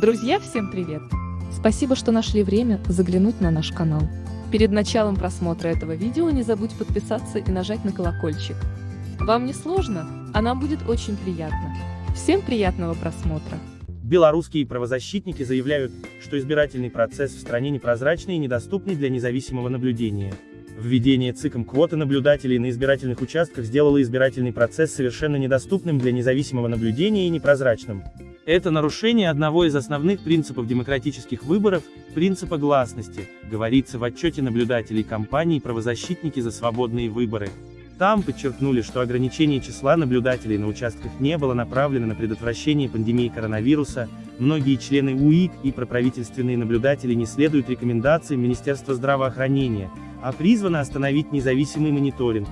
Друзья, всем привет! Спасибо, что нашли время заглянуть на наш канал. Перед началом просмотра этого видео не забудь подписаться и нажать на колокольчик. Вам не сложно, а нам будет очень приятно. Всем приятного просмотра! Белорусские правозащитники заявляют, что избирательный процесс в стране непрозрачный и недоступный для независимого наблюдения. Введение ЦИКом квоты наблюдателей на избирательных участках сделало избирательный процесс совершенно недоступным для независимого наблюдения и непрозрачным. Это нарушение одного из основных принципов демократических выборов, принципа гласности, говорится в отчете наблюдателей кампании «Правозащитники за свободные выборы». Там подчеркнули, что ограничение числа наблюдателей на участках не было направлено на предотвращение пандемии коронавируса, многие члены УИК и проправительственные наблюдатели не следуют рекомендациям Министерства здравоохранения, а призваны остановить независимый мониторинг.